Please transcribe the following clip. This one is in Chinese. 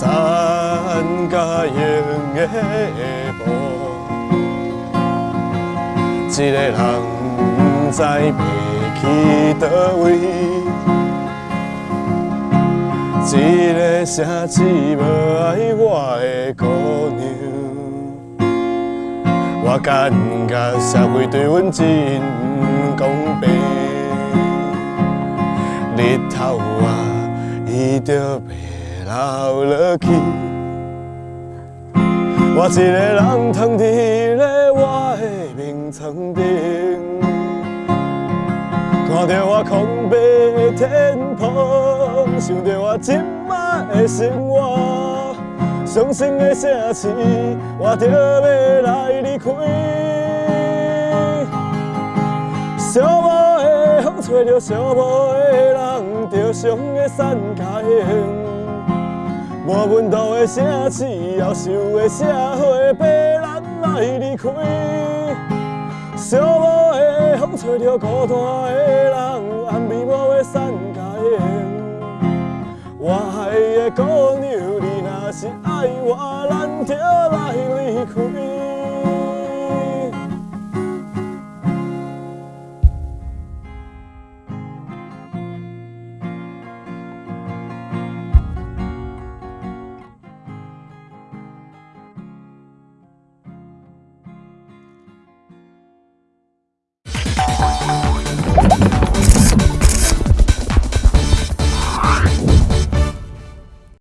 步。一个人不知要去倒位，一个城市无爱我的姑娘。我感觉社会对阮真公平，日头啊，伊就要流落去。我一个人躺伫咧我的眠床顶，看着我空白的天空，想着我今摆的生活，伤心的城市，我着要来离开。寂寞的风吹着寂寞的人，着伤的散开。无温度的城市，妖兽的社会，逼咱来离开。寂寞的风吹着孤单的人，暗暝我要散甲烟。我爱的姑娘，你若是爱我，咱就来离开。